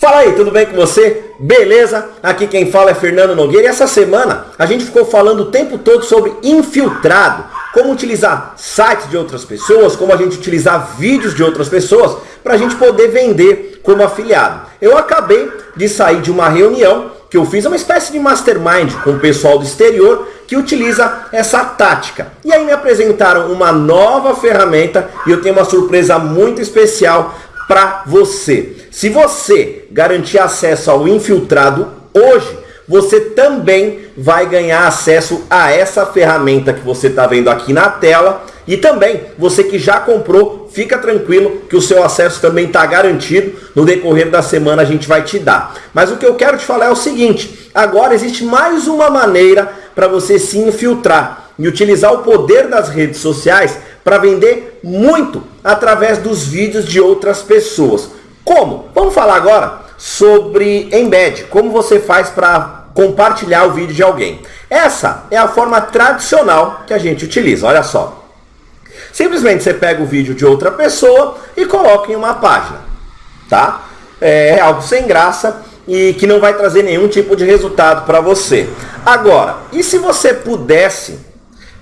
Fala aí, tudo bem com você? Beleza? Aqui quem fala é Fernando Nogueira e essa semana a gente ficou falando o tempo todo sobre infiltrado, como utilizar sites de outras pessoas, como a gente utilizar vídeos de outras pessoas para a gente poder vender como afiliado. Eu acabei de sair de uma reunião que eu fiz, uma espécie de mastermind com o pessoal do exterior que utiliza essa tática. E aí me apresentaram uma nova ferramenta e eu tenho uma surpresa muito especial para você. Se você garantir acesso ao infiltrado hoje, você também vai ganhar acesso a essa ferramenta que você está vendo aqui na tela. E também, você que já comprou, fica tranquilo que o seu acesso também está garantido. No decorrer da semana a gente vai te dar. Mas o que eu quero te falar é o seguinte, agora existe mais uma maneira para você se infiltrar e utilizar o poder das redes sociais para vender muito através dos vídeos de outras pessoas. Como? Vamos falar agora sobre embed, como você faz para compartilhar o vídeo de alguém. Essa é a forma tradicional que a gente utiliza, olha só. Simplesmente você pega o vídeo de outra pessoa e coloca em uma página, tá? É algo sem graça e que não vai trazer nenhum tipo de resultado para você. Agora, e se você pudesse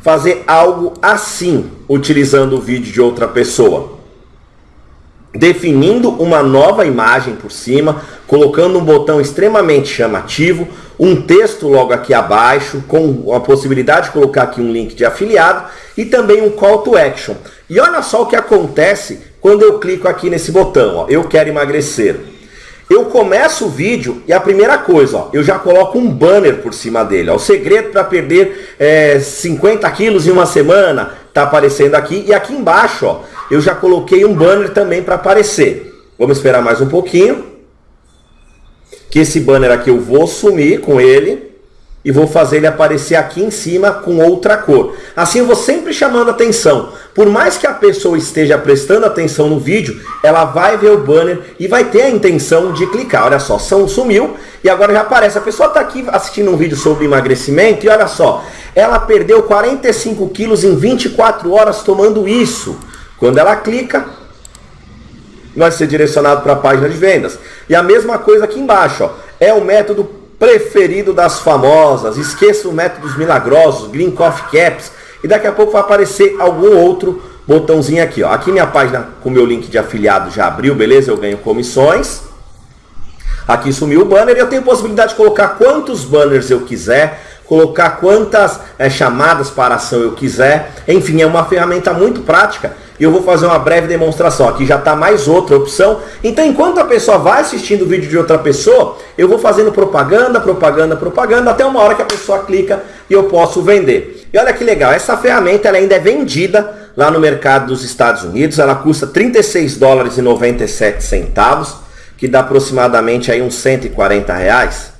fazer algo assim, utilizando o vídeo de outra pessoa. Definindo uma nova imagem por cima, colocando um botão extremamente chamativo, um texto logo aqui abaixo, com a possibilidade de colocar aqui um link de afiliado e também um call to action. E olha só o que acontece quando eu clico aqui nesse botão, ó, eu quero emagrecer. Eu começo o vídeo e a primeira coisa, ó, eu já coloco um banner por cima dele. Ó, o segredo para perder é, 50 quilos em uma semana está aparecendo aqui. E aqui embaixo ó, eu já coloquei um banner também para aparecer. Vamos esperar mais um pouquinho. Que esse banner aqui eu vou sumir com ele e vou fazer ele aparecer aqui em cima com outra cor. Assim eu vou sempre chamando atenção. Por mais que a pessoa esteja prestando atenção no vídeo, ela vai ver o banner e vai ter a intenção de clicar. Olha só, são sumiu e agora já aparece. A pessoa está aqui assistindo um vídeo sobre emagrecimento e olha só, ela perdeu 45 quilos em 24 horas tomando isso. Quando ela clica, vai ser direcionado para a página de vendas. E a mesma coisa aqui embaixo, ó, é o método preferido das famosas, esqueça o métodos milagrosos, Green Coffee Caps, e daqui a pouco vai aparecer algum outro botãozinho aqui. Ó. Aqui minha página com meu link de afiliado já abriu, beleza? Eu ganho comissões. Aqui sumiu o banner e eu tenho possibilidade de colocar quantos banners eu quiser, colocar quantas é, chamadas para ação eu quiser. Enfim, é uma ferramenta muito prática e eu vou fazer uma breve demonstração. Aqui já está mais outra opção. Então, enquanto a pessoa vai assistindo o vídeo de outra pessoa, eu vou fazendo propaganda, propaganda, propaganda, até uma hora que a pessoa clica e eu posso vender. E olha que legal, essa ferramenta ela ainda é vendida lá no mercado dos Estados Unidos. Ela custa 36 dólares e 97 centavos, que dá aproximadamente aí uns 140 reais,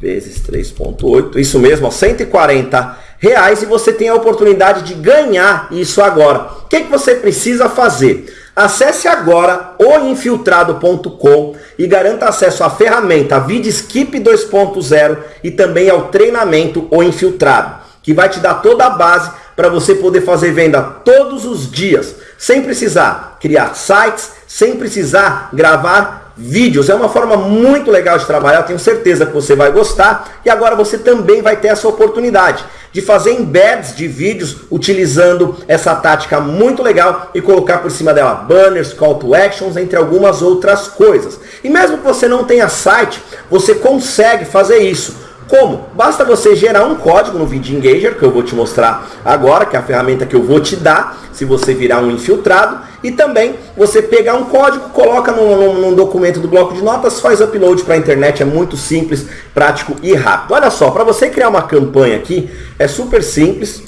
vezes 3.8, isso mesmo, ó, 140 reais e você tem a oportunidade de ganhar isso agora. O que, que você precisa fazer? Acesse agora oinfiltrado.com e garanta acesso à ferramenta VidSkip 2.0 e também ao treinamento O Infiltrado, que vai te dar toda a base para você poder fazer venda todos os dias, sem precisar criar sites, sem precisar gravar vídeos. É uma forma muito legal de trabalhar, tenho certeza que você vai gostar. E agora você também vai ter essa oportunidade de fazer embeds de vídeos utilizando essa tática muito legal e colocar por cima dela banners, call to actions, entre algumas outras coisas. E mesmo que você não tenha site, você consegue fazer isso. Como? Basta você gerar um código no Video Engager, que eu vou te mostrar agora, que é a ferramenta que eu vou te dar, se você virar um infiltrado, e também você pegar um código, coloca num, num, num documento do bloco de notas, faz upload para a internet, é muito simples, prático e rápido. Olha só, para você criar uma campanha aqui, é super simples.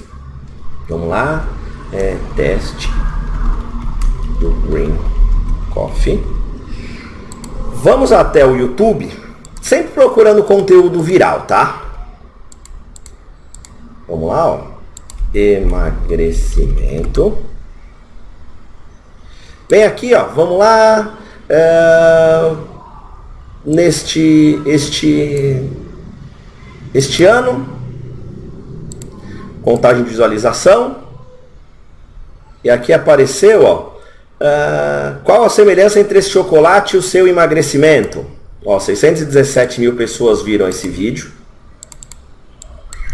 Vamos lá, é, teste do Green Coffee. Vamos até o YouTube Sempre procurando conteúdo viral, tá? Vamos lá, ó. Emagrecimento. Vem aqui, ó. Vamos lá. É, neste este este ano contagem de visualização e aqui apareceu ó uh, qual a semelhança entre esse chocolate e o seu emagrecimento Ó, 617 mil pessoas viram esse vídeo.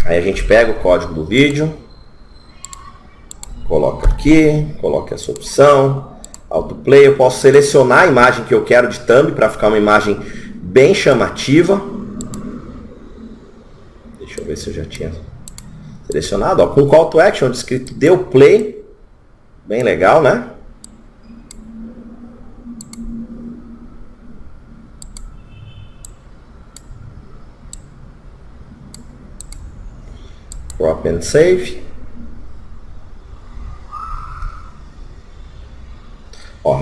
Aí a gente pega o código do vídeo, coloca aqui, coloca essa opção, autoplay, eu posso selecionar a imagem que eu quero de thumb para ficar uma imagem bem chamativa. Deixa eu ver se eu já tinha selecionado, ó, com call to action escrito deu play, bem legal, né? Drop and save.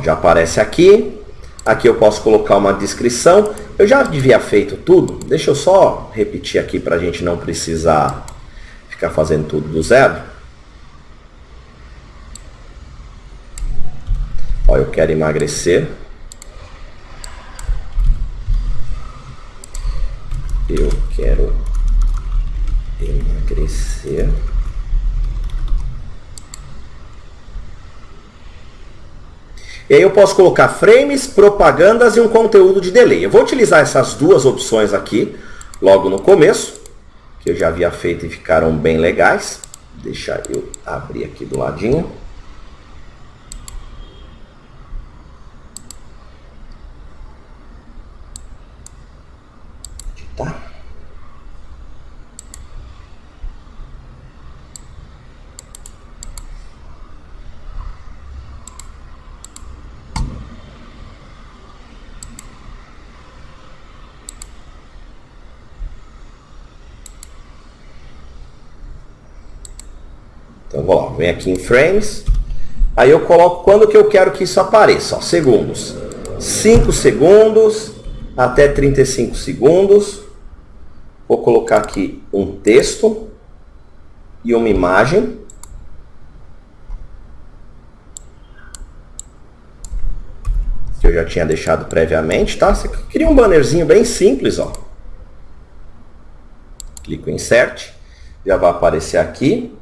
Já aparece aqui. Aqui eu posso colocar uma descrição. Eu já devia feito tudo. Deixa eu só repetir aqui para a gente não precisar ficar fazendo tudo do zero. Ó, eu quero emagrecer. Eu quero emagrecer. E aí eu posso colocar frames, propagandas e um conteúdo de delay. Eu vou utilizar essas duas opções aqui logo no começo, que eu já havia feito e ficaram bem legais. Deixa eu abrir aqui do ladinho. Vem aqui em frames. Aí eu coloco quando que eu quero que isso apareça. Ó, segundos. 5 segundos até 35 segundos. Vou colocar aqui um texto e uma imagem. Que eu já tinha deixado previamente, tá? Você cria um bannerzinho bem simples, ó. Clico em Insert. Já vai aparecer aqui.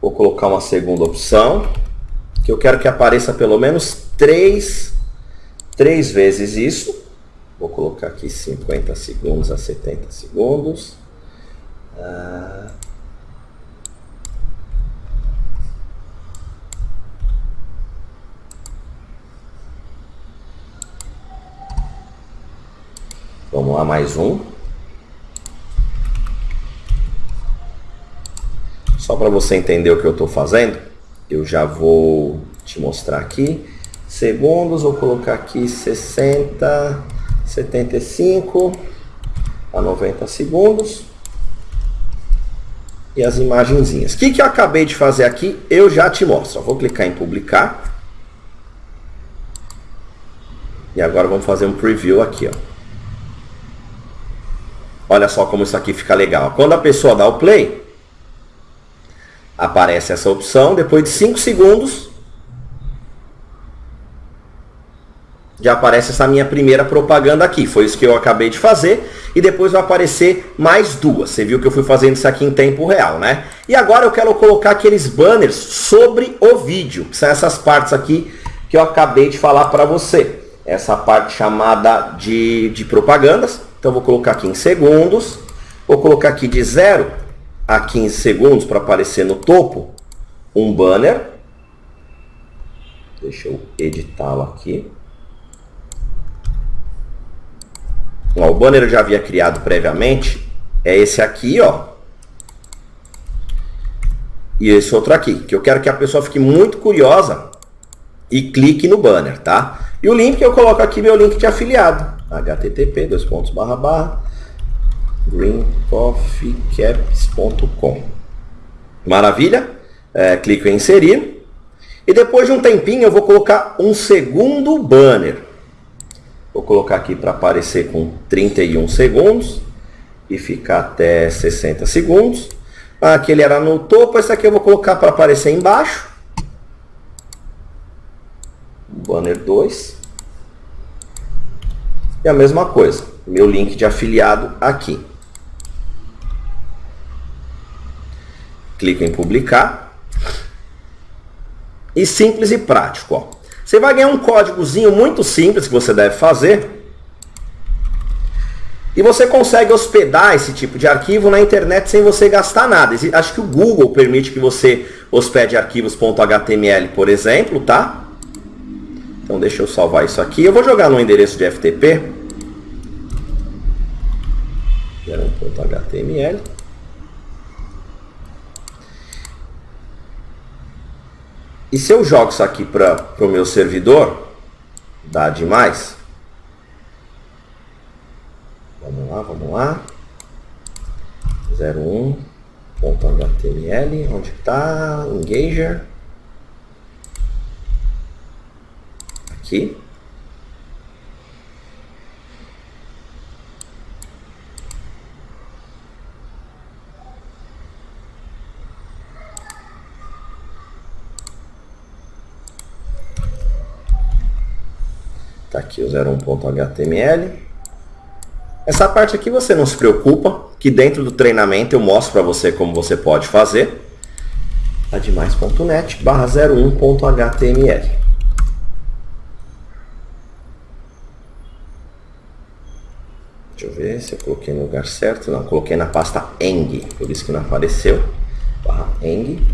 Vou colocar uma segunda opção, que eu quero que apareça pelo menos três, três vezes isso. Vou colocar aqui 50 segundos a 70 segundos. Ah. Vamos lá, mais um. Só para você entender o que eu estou fazendo, eu já vou te mostrar aqui. Segundos, vou colocar aqui 60, 75 a 90 segundos. E as imagenzinhas. O que, que eu acabei de fazer aqui, eu já te mostro. Vou clicar em publicar. E agora vamos fazer um preview aqui. Ó. Olha só como isso aqui fica legal. Quando a pessoa dá o play, aparece essa opção, depois de 5 segundos, já aparece essa minha primeira propaganda aqui. Foi isso que eu acabei de fazer. E depois vai aparecer mais duas. Você viu que eu fui fazendo isso aqui em tempo real, né? E agora eu quero colocar aqueles banners sobre o vídeo. Que são essas partes aqui que eu acabei de falar para você. Essa parte chamada de, de propagandas. Então vou colocar aqui em segundos. Vou colocar aqui de 0 a 15 segundos para aparecer no topo um banner. Deixa eu editá-lo aqui. Ó, o banner eu já havia criado previamente. É esse aqui, ó. E esse outro aqui, que eu quero que a pessoa fique muito curiosa e clique no banner, tá? E o link eu coloco aqui meu link de afiliado. http, dois pontos, barra, barra, greencoffeecaps.com. Maravilha? É, clico em inserir. E depois de um tempinho eu vou colocar um segundo banner. Vou colocar aqui para aparecer com 31 segundos e ficar até 60 segundos. Aquele era no topo, esse aqui eu vou colocar para aparecer embaixo. Banner 2. E a mesma coisa, meu link de afiliado aqui. Clico em publicar. E simples e prático. Ó. Você vai ganhar um códigozinho muito simples que você deve fazer. E você consegue hospedar esse tipo de arquivo na internet sem você gastar nada. Acho que o Google permite que você hospede arquivos.html, por exemplo, tá? Então deixa eu salvar isso aqui. Eu vou jogar no endereço de FTP. 1.html. E se eu jogo isso aqui para o meu servidor, dá demais. Vamos lá, vamos lá. 01.html, onde está? Engager. Aqui. Tá aqui o 01.html. Essa parte aqui você não se preocupa, que dentro do treinamento eu mostro para você como você pode fazer. admais.net barra 01.html. Deixa eu ver se eu coloquei no lugar certo. Não, coloquei na pasta eng, por isso que não apareceu. Barra eng.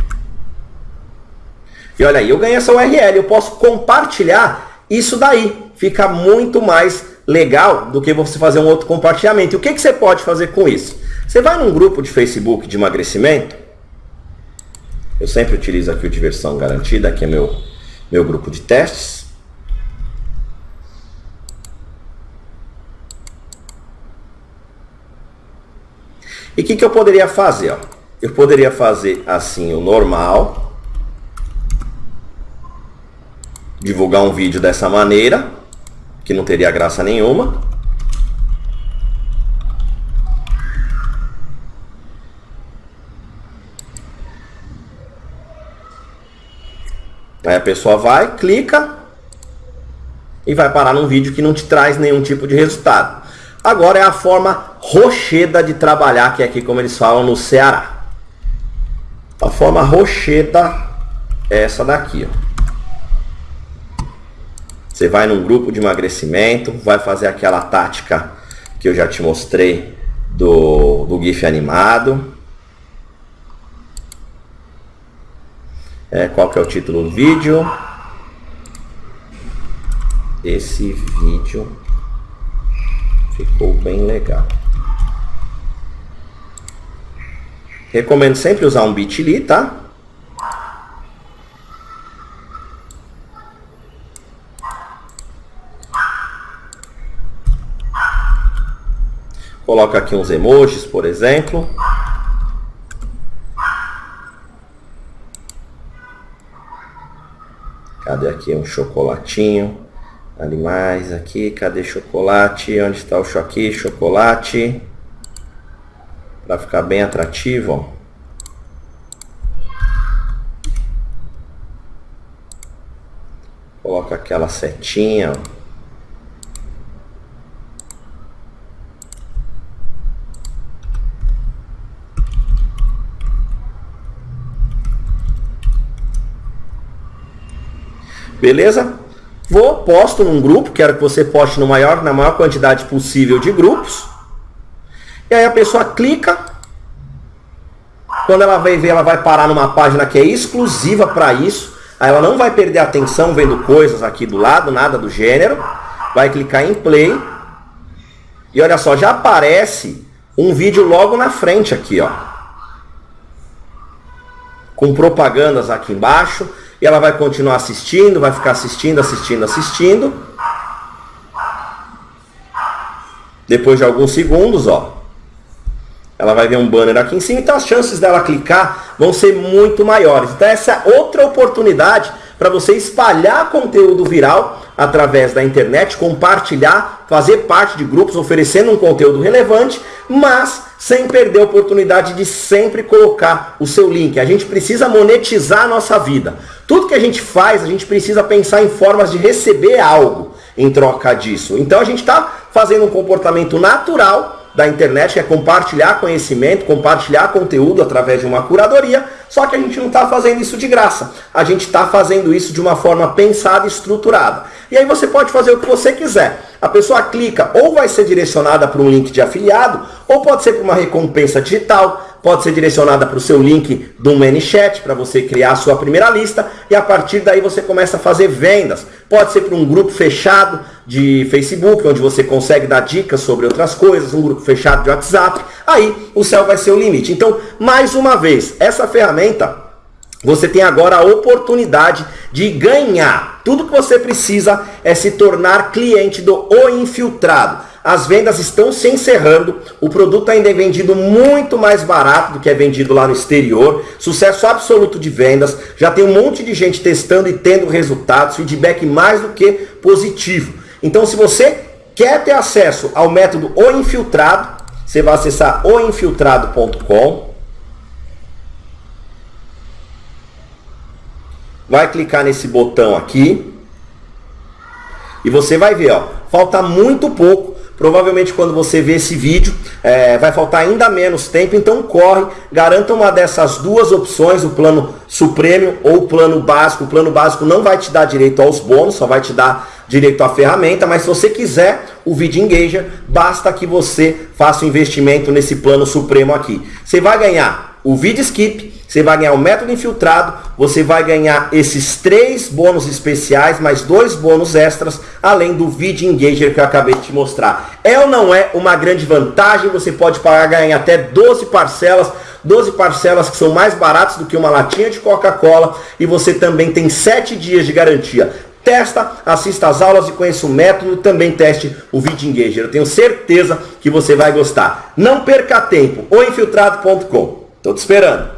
E olha aí, eu ganhei essa URL, eu posso compartilhar isso daí fica muito mais legal do que você fazer um outro compartilhamento. E o que, que você pode fazer com isso? Você vai num grupo de Facebook de emagrecimento. Eu sempre utilizo aqui o Diversão Garantida, que é meu, meu grupo de testes. E o que, que eu poderia fazer? Ó? Eu poderia fazer assim o normal. Divulgar um vídeo dessa maneira que não teria graça nenhuma. Aí a pessoa vai, clica e vai parar num vídeo que não te traz nenhum tipo de resultado. Agora é a forma rocheda de trabalhar, que é aqui como eles falam no Ceará. A forma rocheda é essa daqui, ó. Você vai num grupo de emagrecimento, vai fazer aquela tática que eu já te mostrei do, do GIF animado. É, qual que é o título do vídeo? Esse vídeo ficou bem legal. Recomendo sempre usar um bit.ly, tá? Coloca aqui uns emojis, por exemplo. Cadê aqui um chocolatinho? Animais aqui, cadê chocolate? Onde está o choque? Chocolate. Para ficar bem atrativo, ó. Coloca aquela setinha, ó. Beleza? Vou, posto num grupo, quero que você poste no maior, na maior quantidade possível de grupos. E aí a pessoa clica. Quando ela vai ver, ela vai parar numa página que é exclusiva para isso. Aí ela não vai perder atenção vendo coisas aqui do lado, nada do gênero. Vai clicar em play. E olha só, já aparece um vídeo logo na frente aqui, ó. Com propagandas aqui embaixo e ela vai continuar assistindo, vai ficar assistindo, assistindo, assistindo. Depois de alguns segundos, ó, ela vai ver um banner aqui em cima, então as chances dela clicar vão ser muito maiores. Então essa é outra oportunidade para você espalhar conteúdo viral através da internet, compartilhar, fazer parte de grupos oferecendo um conteúdo relevante, mas sem perder a oportunidade de sempre colocar o seu link. A gente precisa monetizar a nossa vida. Tudo que a gente faz, a gente precisa pensar em formas de receber algo em troca disso. Então a gente está fazendo um comportamento natural da internet, que é compartilhar conhecimento, compartilhar conteúdo através de uma curadoria, Só que a gente não está fazendo isso de graça. A gente está fazendo isso de uma forma pensada e estruturada. E aí você pode fazer o que você quiser. A pessoa clica ou vai ser direcionada para um link de afiliado, ou pode ser para uma recompensa digital, pode ser direcionada para o seu link do ManyChat, para você criar a sua primeira lista, e a partir daí você começa a fazer vendas. Pode ser para um grupo fechado de Facebook, onde você consegue dar dicas sobre outras coisas, um grupo fechado de WhatsApp, aí o céu vai ser o limite. Então, mais uma vez, essa ferramenta você tem agora a oportunidade de ganhar. Tudo que você precisa é se tornar cliente do O Infiltrado. As vendas estão se encerrando, o produto ainda é vendido muito mais barato do que é vendido lá no exterior. Sucesso absoluto de vendas, já tem um monte de gente testando e tendo resultados, feedback mais do que positivo. Então, se você quer ter acesso ao método O Infiltrado, você vai acessar oinfiltrado.com vai clicar nesse botão aqui e você vai ver, ó, falta muito pouco. Provavelmente quando você ver esse vídeo, é, vai faltar ainda menos tempo, então corre, garanta uma dessas duas opções, o plano Supremo ou o plano básico. O plano básico não vai te dar direito aos bônus, só vai te dar direito à ferramenta, mas se você quiser o Video Engager, basta que você faça o um investimento nesse plano Supremo aqui. Você vai ganhar o Video Skip, você vai ganhar o método infiltrado, você vai ganhar esses três bônus especiais, mais dois bônus extras, além do Video Engager que eu acabei de te mostrar. É ou não é uma grande vantagem? Você pode pagar em até 12 parcelas, 12 parcelas que são mais baratas do que uma latinha de Coca-Cola e você também tem 7 dias de garantia. Testa, assista às aulas e conheça o método, também teste o Video Engager. Eu tenho certeza que você vai gostar. Não perca tempo, oinfiltrado.com. Estou te esperando.